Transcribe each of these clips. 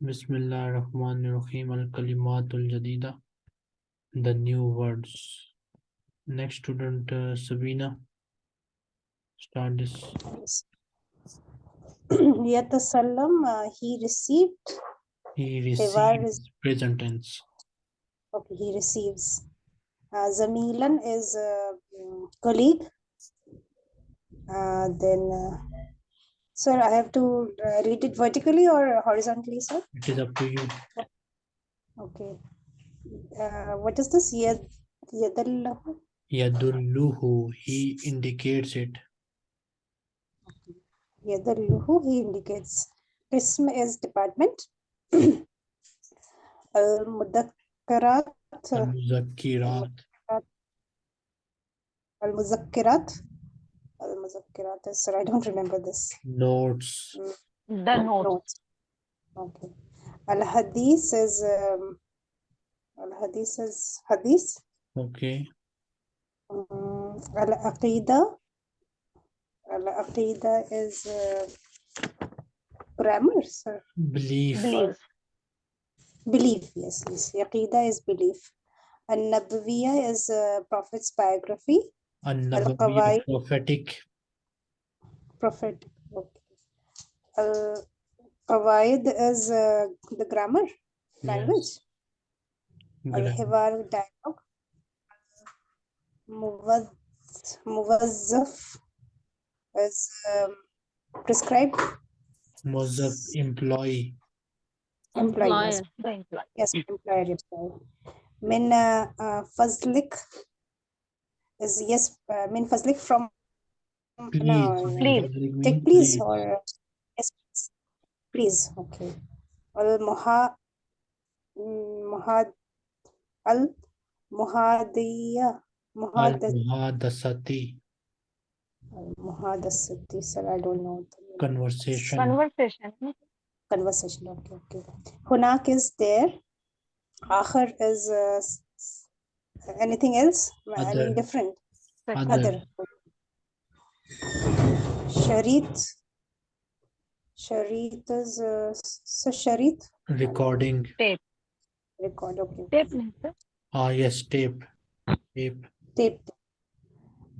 Bismillah ar-Rahman ar-Rahim al-Kalimatul Jadida. The new words. Next student, uh, Sabina. Start this. Yatasallam, uh, he received. He is- present tense. Okay, he receives. Uh, Zamilan is uh, colleague. Uh, then, uh, sir, I have to uh, read it vertically or horizontally, sir? It is up to you. Okay. Uh, what is this? Yad, yadallahu? Yadulluhu, he indicates it. Yadalluhu, he indicates. Ism is department. Al-Mudakkarat, Al-Muzakkirat. Al-Muzakkirat. Al-Muzakkirat is, sir, I don't remember this. Notes. The note. Notes. Okay. Al-Hadith is, um, Al-Hadith is Hadith. Okay. Um, Al-Aqidah. Al-Aqidah is uh, grammar, sir. Belief. Believe. Belief, yes, yes. Aqidah is belief. An-Nabawiyya is uh, Prophet's biography. An-Nabawiyya, Al-Qawaid. prophetic. Prophet. Okay. Al-Qawaid is uh, the grammar, language. Grammar. Al-Hiwar dialogue. Muwaz- Muwazzaf is um, prescribed Muzaff, employee. employee. yes. Employer. The employer. Yes, employer, employer. Min uh, uh, fazlik is yes, uh, min fazlik from Please. no, Please. Take means please or uh, yes, please. Please, okay. Al muha mm, muhad al muhadiya muhad Al-Muhadasati, muhadasati sir, I don't know the conversation. Conversation. conversation. Okay, okay. Hunak is there. Akhar is uh, s- s- anything else? I mean different. Other. Other. Sharit. Sharit is uh, so Sharit Recording. Tape. record. Okay. Tape means sir. Ah, yes, tape. Tape. Tape.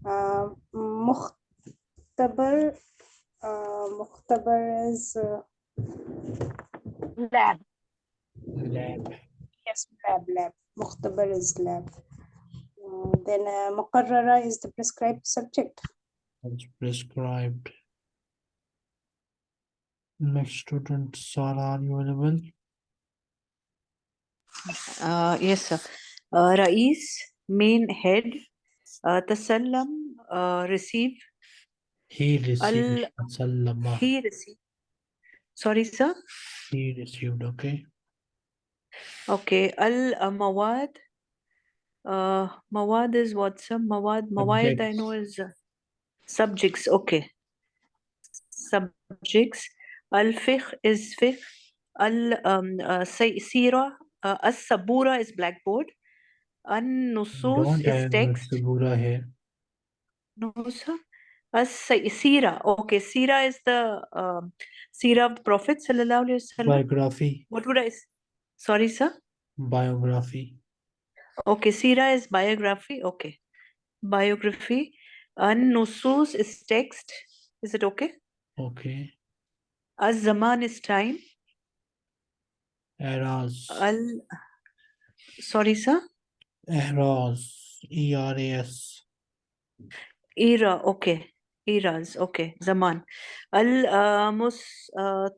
Uh, Mukhtabar. Uh, Mukhtabar is uh, lab. Lab. yes lab lab. Mukhtabar is lab. Uh, then uh, Muqarrara is the prescribed subject. As prescribed. Next student, Sara, are you available? Uh, yes, sir. Uh, Rais, main head, uh, Tasallam, uh, receive, He received. Al- he receive. Sorry, sir. He received, okay. Okay, Al uh, Mawad. Uh, Mawad is what, sir? Mawad, Mawad, I know is uh, subjects. Okay. Subjects. Al Fiqh is Fiqh. Al um, uh, uh, As Sabura is blackboard. An Nusus Don't is text. Sabura here. No, sir. As Say- Sira. Okay, Sira is the um, Sira of the Prophet sallallahu alaihi wasallam. Biography. What would I? Sorry, sir. Biography. Okay, Sira is biography. Okay, biography. An Nusus is text. Is it okay? Okay. Az Zaman is time. Eras. Al. Sorry, sir. Eras. E-R-A-S. Era. Okay. Eras. Okay. Zaman. Al uh, Mus uh,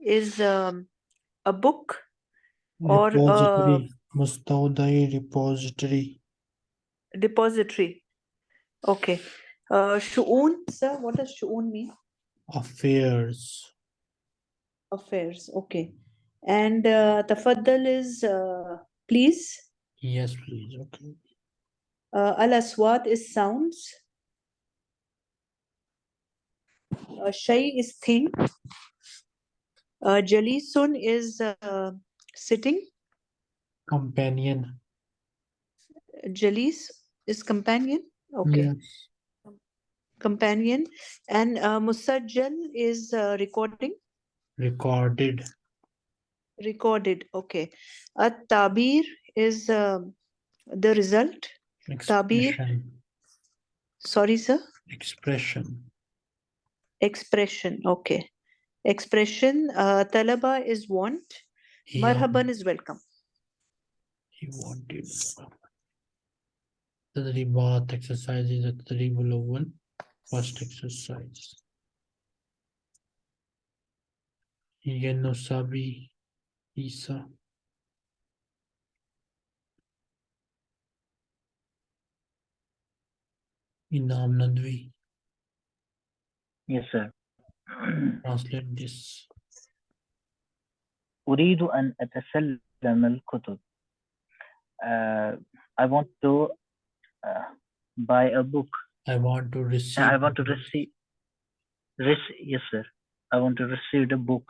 is um, a book. Or, uh, Repository. Mustawdai repository. depository. Okay. Uh, Shu'un, sir. What does Shu'un mean? Affairs. Affairs. Okay. And uh, Tafaddal is uh, please. Yes, please. Okay. Uh, Al Aswat is sounds. Uh, Shay is thing. Uh, Jalisun is uh, sitting. Companion. Jalis is companion. Okay. Companion. And uh, Musajjal is uh, recording. Recorded. recorded. Okay. At tabir is um, the result. Tabir. Sorry, sir. Expression. Expression. Okay. Expression. Uh, talaba is want. He Marhaban is welcome. He wanted. Tadribat exercise is a Tadribul Awwal, first exercise. Yenusabi Isa. Inam Nadvi, Yes, sir. translate this. أريد أن أتسلم الكتب. Uh, I want to uh, buy a book. I want to receive. I want to receive. Rec- yes, sir. I want to receive the book.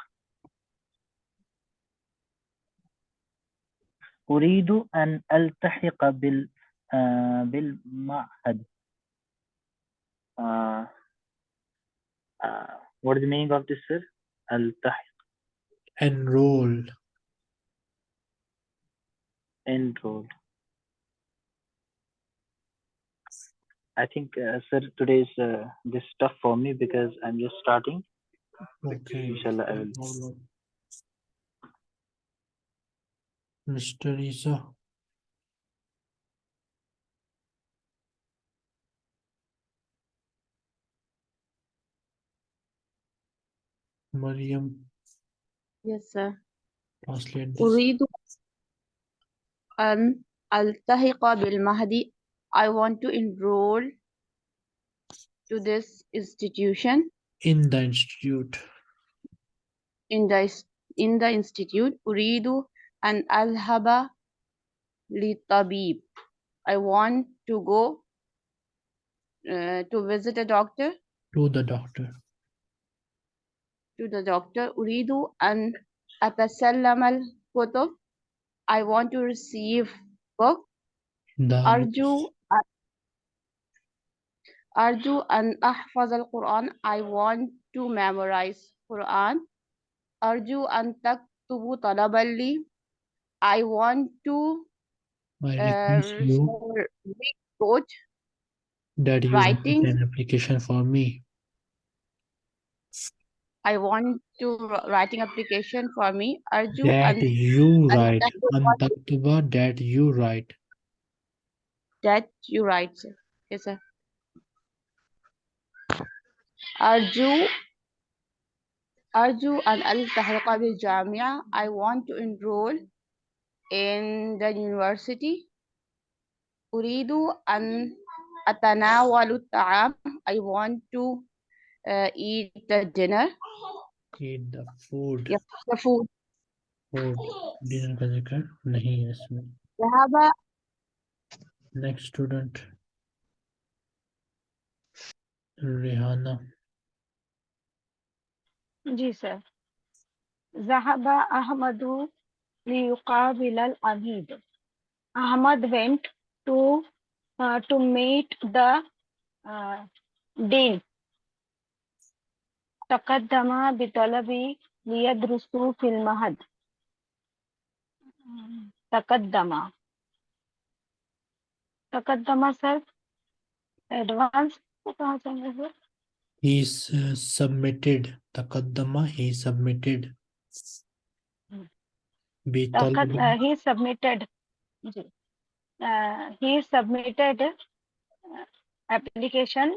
أريد أن ألتحق بال آه بالمعهد. Uh, uh, what is the meaning of this, sir? ألتحق enroll. enroll. I think, uh, sir, today is uh, this tough for me because I'm just starting. Okay. Inshallah, I no will. problem. Mr. Isa. Mariam, Yes, sir. translate this. أريد أن ألتحق بالمهدي. I want to enroll to this institution. In the institute. In the in the institute. Uridu and alhaba li tabib. I want to go uh, to visit a doctor. To the doctor. To the doctor. Uridu and atasallam al kutub. I want to receive book. The Arju أرجو أن أحفظ القرآن I want to memorize Quran أرجو أن تكتبوا طلبا لي I want to I uh, request you wrote that you write writing. an application for me. I want to wr- writing application for me أرجو That أن you أن write. تكتب An taktuba that you write. that you write sir. Yes sir أرجو أرجو أن ألتحق بالجامعة I want to enroll in the university أريد أن أتناول الطعام I want to uh, eat the dinner Eat the food. Yep. the food Food. Dinner का जिक्र नहीं है इसमें. ذهب Next student. Rihanna. जी sir. जहाबा Ahmed लियुकाबिल अमीद। Ahmed went to to meet the dean तकदमा बितलबी लियदरुसु फिल महद। तकदमा तकदमा सर एडवांस कहा जाएगा sir? He uh, submitted Takaddama he submitted. Uh, he submitted. Uh, he submitted application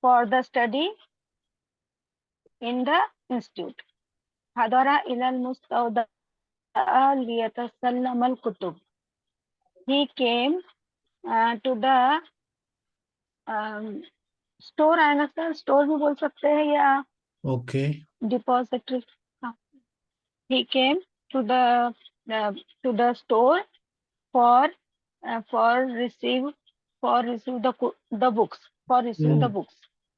for the study in the institute. Hadara ilal mustawda liyatasallam al kutub. He came uh, to the um, store आएगा sir store भी बोल सकते हैं या Okay. depository हाँ. he came to the uh, to the store for uh, for receive for receive the co- the books for receive the Mm. books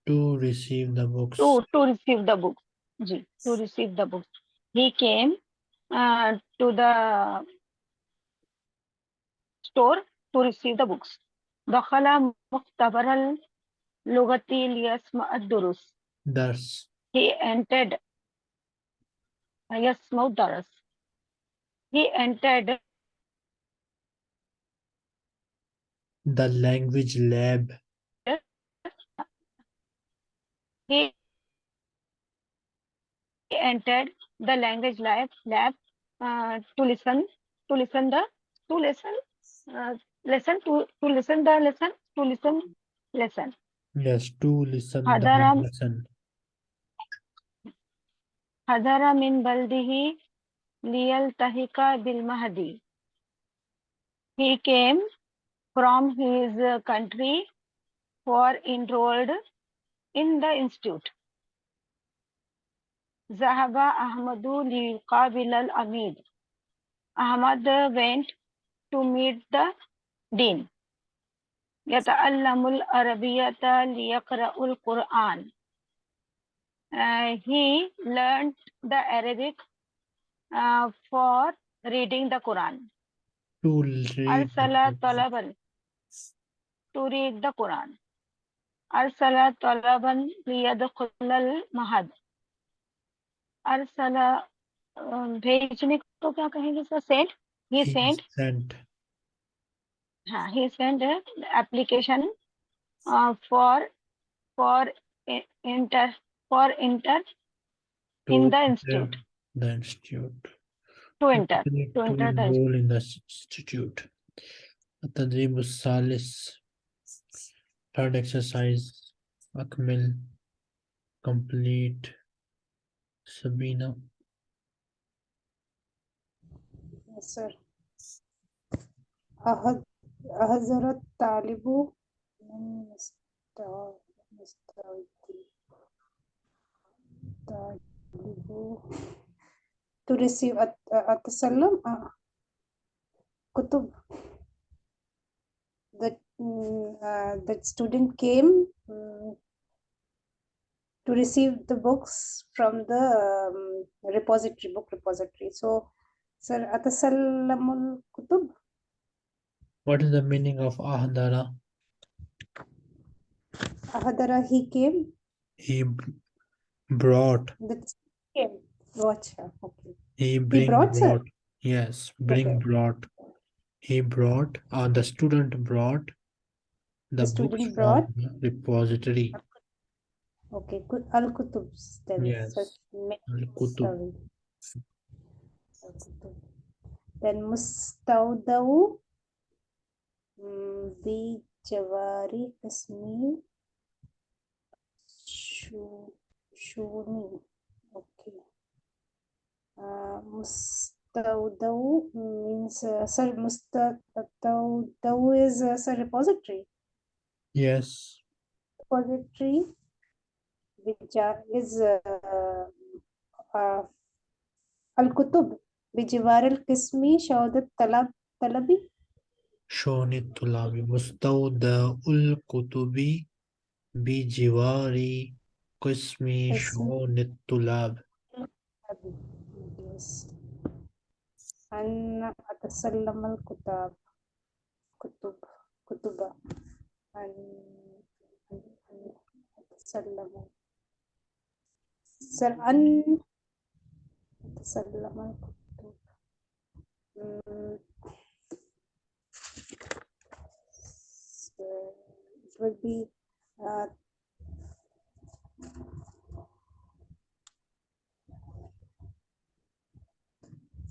To receive the books. to to receive the books ji to receive the books he came uh, to the store to receive the books دخل مختبر اللغة ليسمع الدروس Thus. he entered, yes, Maudharas. He entered the language lab. He entered the language lab lab uh, to listen to listen the to listen uh, listen to to listen the lesson to listen lesson. Yes, to listen Adaram, the lesson. حضر من بلده ليلتحق بالمهدي he came from his uh, country for enrolled in the institute ذهب أحمد ليقابل الأمير Ahmad went to meet the dean يتعلم العربية ليقرأ القرآن uh, he learned the Arabic uh, for reading the Quran. To read. Arsala Talaban. To read the Quran. Arsala Talaban liyadkhulal mahad. Arsala भेजने को क्या कहेंगे sir send sent. Send send हाँ he send application for for enter for for i- inter for inter to In the enter institute. The institute. to enter Actually, to enter the enroll in the institute. التدريب الثالث third exercise أكمل complete Sabina Yes, sir. أهد أهزر الطالب من مستوى to receive at uh, at salam uh, kutub the mm, uh, the student came um, to receive the books from the um, repository book repository. So sir atasallamul kutub what is the meaning of ahadara ahadara he came. He brought. the came watch okay He bring brought, sir? brought. Yes, bring Okay. brought. He brought, uh, the student brought the student from brought? the repository. okay good al kutub Yes, such Al-Kutub. then mustawdaw mm, bi jawari ismi shu shuni okay uh, mustawdaw means uh, sir mustawdaw is uh, sir repository Yes, repository which are, is uh, uh, الكتب بجوار القسم شهادة الطلب طلبي شون الطلاب مستودع الكتب بجوار قسم. شؤون الطلاب. أن أتسلم الكتاب. كتب. كتب. أن أتسلم. أن أتسلم الكتب. it will be uh,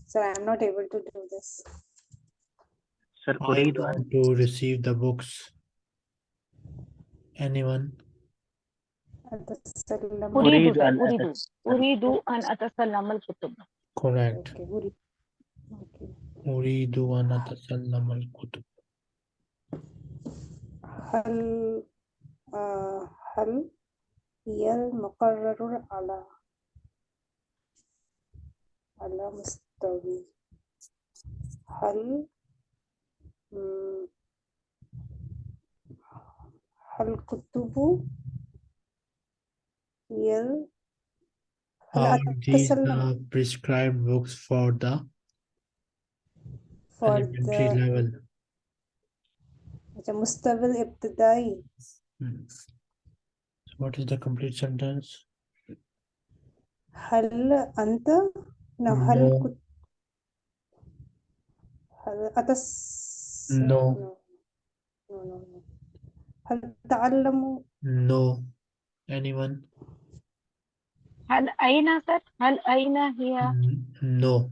Sir, I'm not able to do this. Sir, I أريد أن want to receive the books. Anyone? أتسلم أريد أريد أن أريد أتس- أريد أن أتسلم الكتب Correct. Okay, أريد okay. أريد أن أتسلم الكتب. هل آه هل هي المقرر على على يحتوي هل هل كتب يل هل did uh, prescribed books for the for elementary the level? مستوى الابتدائي hmm. what is the complete sentence? هل أنت no هل No. كنت هل أتس No. no no no no هل تعلموا No. Anyone? هل أين سر هل أين هي N- No.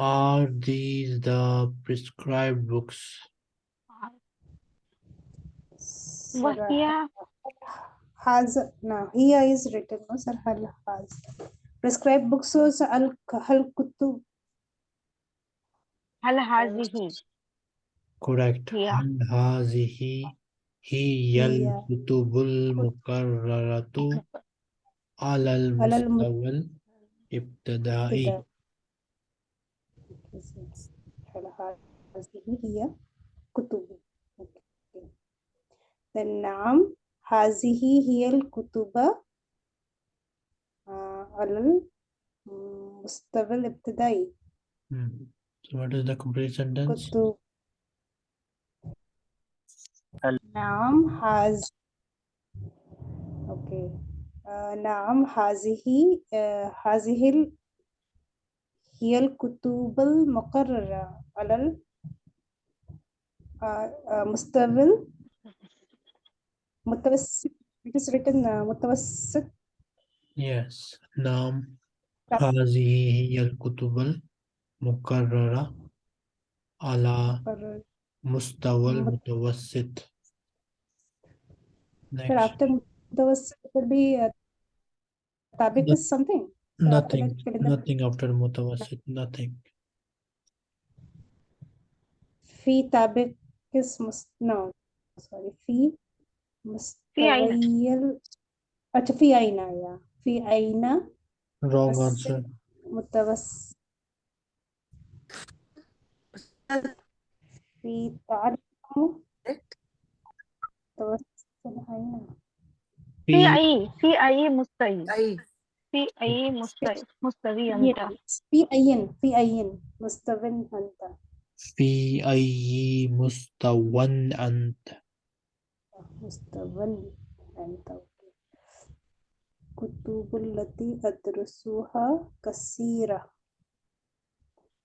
Are these the prescribed books? وهي has no here is written no sir هل has prescribed books so sir, هل هل Al-Hazihi. Correct. Yeah. Al-Hazihi. Hiyal kutubul mukarraratu alal mustawal ibtada'i. Al-Hazihi hiya kutubi. Then Naam. Hazihi hiyal kutuba alal mustawal ibtada'i. Mm -hmm. So what is the complete sentence? Kutu. Naam has okay. Uh, naam hazihi uh, hazihil hiyal kutubul muqarrara alal uh, uh, mustawil mutawassit it is written uh, yes naam hazihi hiyal kutubal. मुकर्ररा अला मुस्तवल मुतवसित फिर after मुतवसित would be uh, tabiq is something so nothing after nothing after mutawassit nothing fi tabiq is must no sorry fi mustawil acha fi aina yeah fi aina wrong answer mutawassit في أين في أي في أي مستوى أي. في أي أنت في أين في أين مستوى أنت. في أي مستوى أنت؟ مستوى أنت. كتب التي أدرسها كثيرة.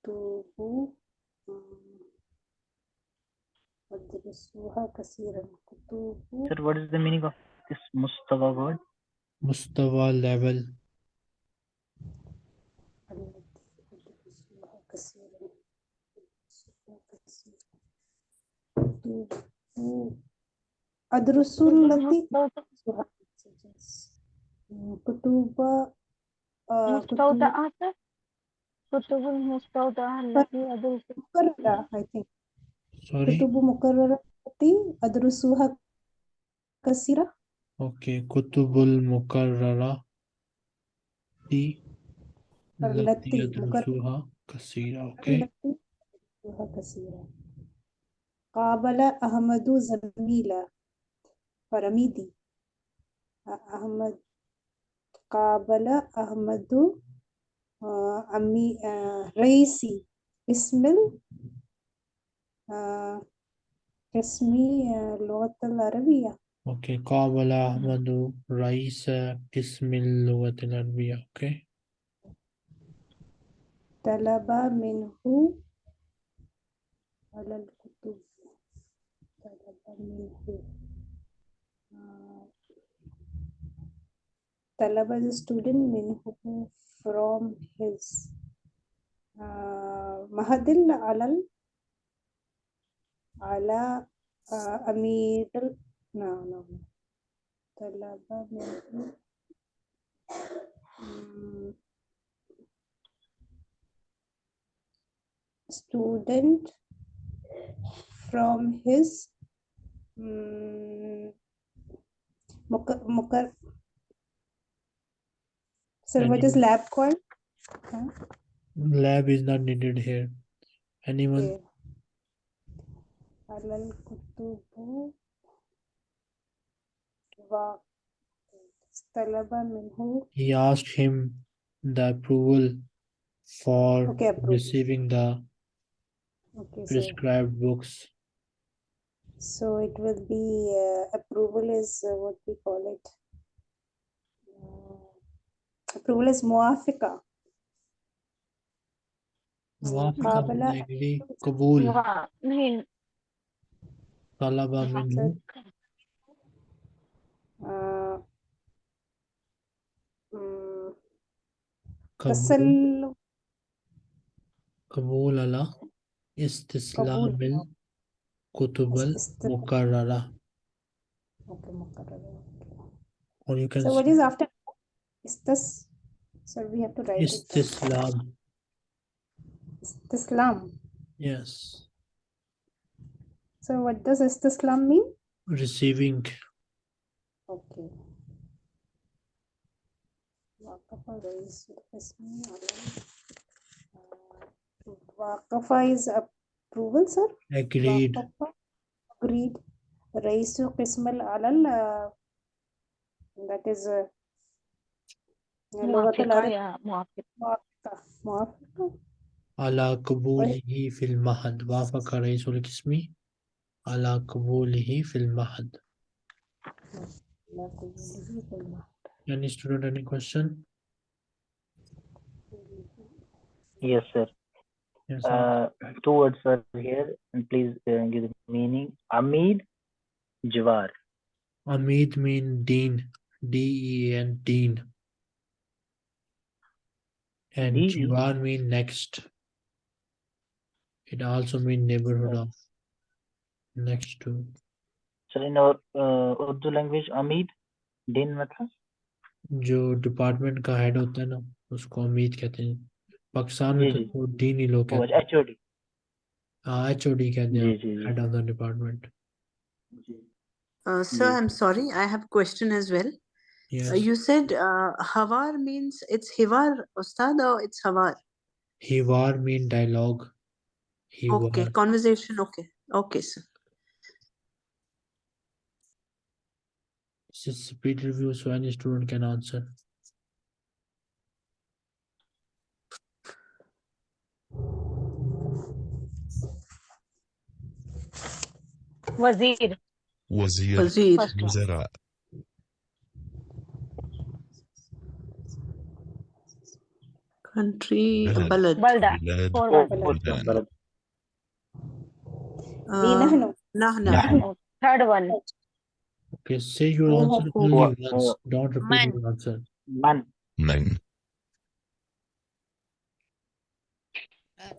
كتب Sir, what is the meaning of this Mustafa word? مستوى level. التي أدرسها كثيرا أدرسها كثيرا كتب أدرس التي أدرسها مم، كتب آه، كتب مستودعات كتب المستودعة التي أدرس مكررة I think kutubu mukarrarati adrusuha kasira okay kutubul mukarrarati allati adrusuha kasira okay kasira qabala ahmadu zamila faramidi ahmad qabala ahmadu ammi raisi ismil اسمي آه، اللغة العربية Okay. قابل أحمد رئيس قسم اللغة العربية. Okay. طلب منه على الكتب طلب منه آه، طلب the student منه from his آه، مهدل على ال- على آه، أمير ال- no, no, no. طلب منه مم، student from his mm, مك- مكر Sir, what is Anyone? lab called? Huh? Lab is not needed here. Anyone? Okay. الكتب منه He asked him the approval for Okay, receiving the okay so, prescribed books. so it will be uh, approval is uh, what we call it. Uh, approval is muafika Muafika, Muqabala- طلب منه uh, mm, قبول tasal قبول على استسلام الكتب است- المكررة okay, mukarrar, okay. or you can So what say is after istas? So we have to write it. down. istislam Istislam. yes So what does istislam mean? receiving Okay. Waqafa رئيس القسم على uh, Waqafa is approval, sir. agreed وقف agreed رئيس قسم العلل uh, that is uh, لغة موافقة العرب या موافق موافقة موافقة على قبوله في المهد وافق رئيس القسم على قبوله في المهد لا قبوله بالمعنى. any student any question Yes, sir. yes sir. Uh, two words are here, and please uh, give the meaning. Amid, Jawar. Amid mean dean D-E-A-N dean and D-E? Jiwar mean next it also mean neighborhood of Next to So in our uh, Urdu language, Amid, din मतलब जो department का head होता है ना उसको अमीद कहते हैं पाकिस्तान में तो। वो डीन ही लोग कहते हैं HOD. हाँ एच ओ डी कहते हैं head of the department Uh, sir, Yes. I'm sorry, I have a question as well. Yes. Uh, you said uh, Havar means it's Hivar, Ustad, or it's hawar? Havar? हिवार mean dialogue Okay, conversation, okay. Okay, sir. It's speed review so any student can answer. Wazir. Wazir. Wazir. Wazira. Country. Balad. Balda. Balad. Balda. Uh, Nahnu. Nahnu. Third one. Okay, say your oh, answer oh, only oh, once. Don't repeat man. your answer. Man. Man.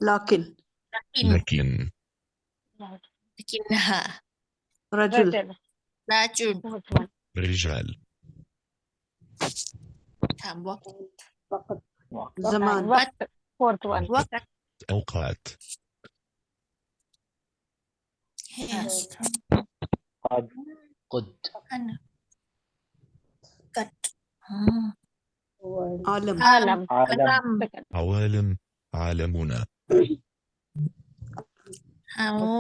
Lakin. Lakin. Lakinha. Rajul. Rajul. Rijal. زمان وقت fourth one وقت أوقات yes. أنا. قد آه. عالم. عالم. عالم. عوالم عالمنا.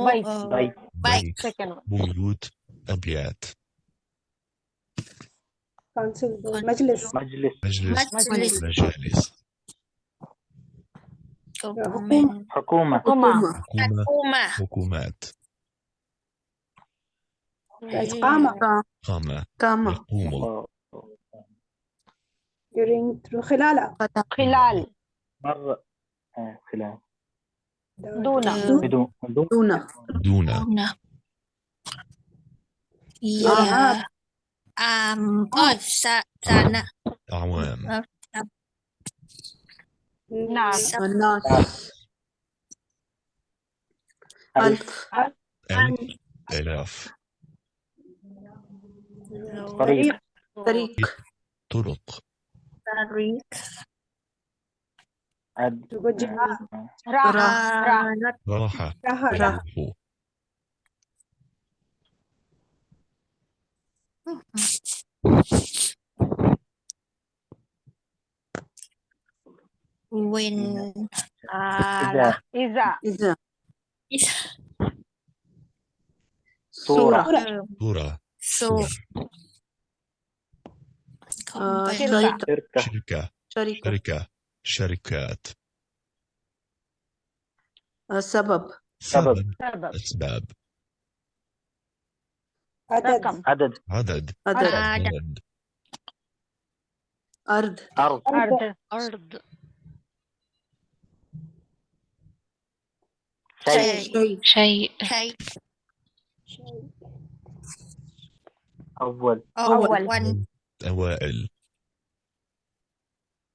بيت بيت بيت بيوت أبيات. مجلس. مجلس. مجلس. مجالس. حكومة. حكومة. حكومات. قام قام قام يقوم during خلال. آه، خلال. مر خلال دون دون دون دون يا أم آه. um, أوف آه، سنة أعوام نعم الناس ألف. ألف. طريق. طريق. طرق. طريق. آه. راحة. راحة. راحة. وين؟ إذا. آه. إذا. إذا. صورة. صورة. So شركة. شركة شركات السبب سبب أسباب عدد عدد عدد عدد أرض أرض أرض أرض شيء شيء شيء أول. أول. أول. أوائل.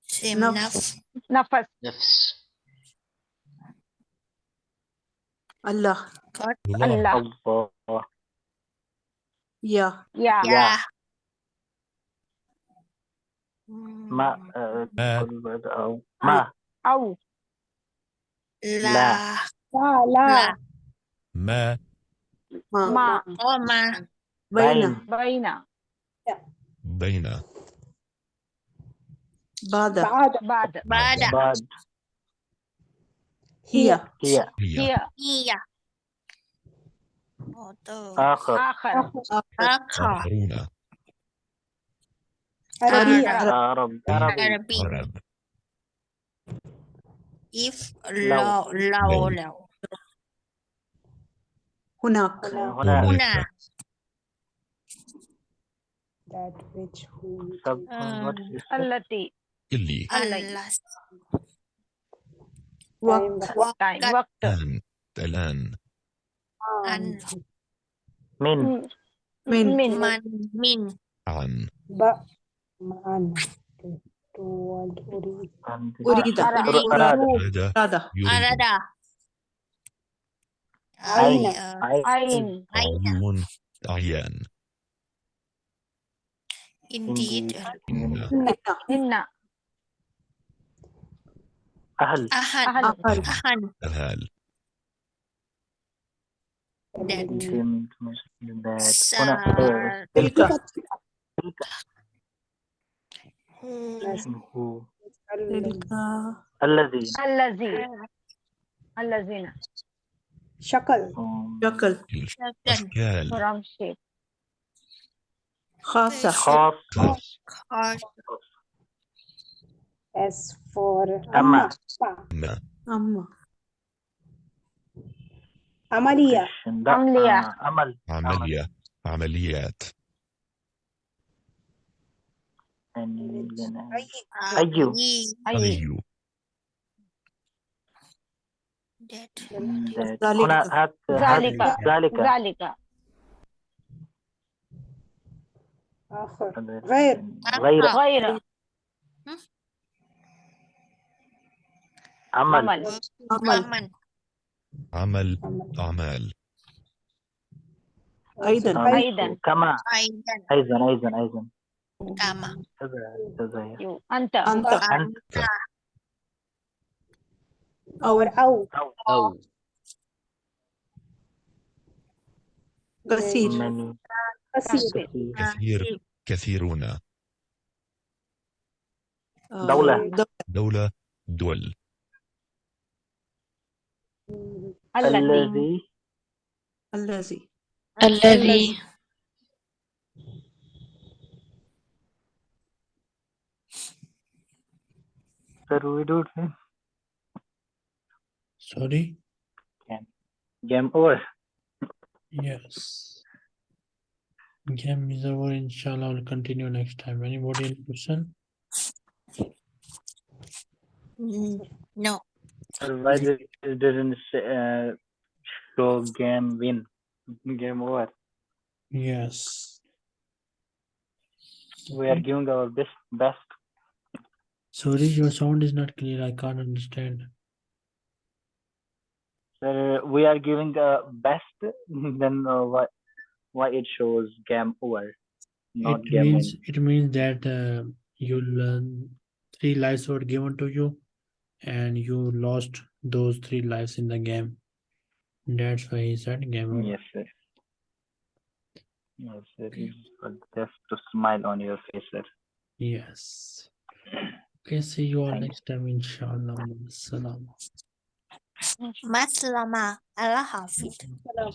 سم نفس. نفس. نفس. الله. الله. Ya. Ya. يا. ما آه، ما. أو. ما Au. لا. لا. لا. لا. ما. Ma. Beina. Beina. Yeah. Beina. Bada. Bada. Bada. Bada. Bada. هي. هي. هي. هي. آخر. آخر. آخرون. عربية عرب عرب if لو. لو. لو هناك. هناك. that which who sub آه. what is it? Allati. اللي الله Waqt. Time. Waqt. الآن الآن عن من Mm. Min. Min. من من عن ب معا تود أريد أريد. أراد أراد Rada. يريد أراد عين. عين Ain. indeed. Inna. Ahal. Ahal. Ahal. Ahal. That. Tilka. Tilka. الذي الذي الذين شكل شكل شكل from shape خاصة. خاصة. S for أما. أما. أما. عملية. عملية. عمل. عملية. عمليات. أيوه. أيو أيو ذلك. ذلك. ذلك. آخر. غير. غير. غير. عمل. عمل. عمل. أعمال. أيضا. أيضا. كما. أيضا. أيضا أيضا أيضا. كما. أنت. أنت. أنت. أو أو. أو. أو كثير. كثير. آه. كثيرون. آه، دولة. دولة. دول. الذي. الذي. الذي. ترويدور سوري game over. Yes. Game is over. Inshallah, we'll continue next time. Anybody any question? Mm, no why did it didn't uh, show game win? Game over. Yes. We are giving our best best. Sorry, your sound is not clear. I can't understand. Sir, we are giving the best. Then uh, why why it shows game over, not It game means win? it means that uh, you learn three lives were given to you, and you lost those three lives in the game. That's why he said game over. Yes, sir. Yes, sir. It's Just to smile on your face, sir. Yes. Okay, see you all Thank next time, inshallah. Salam. Maslama Allah Hafiz Salam.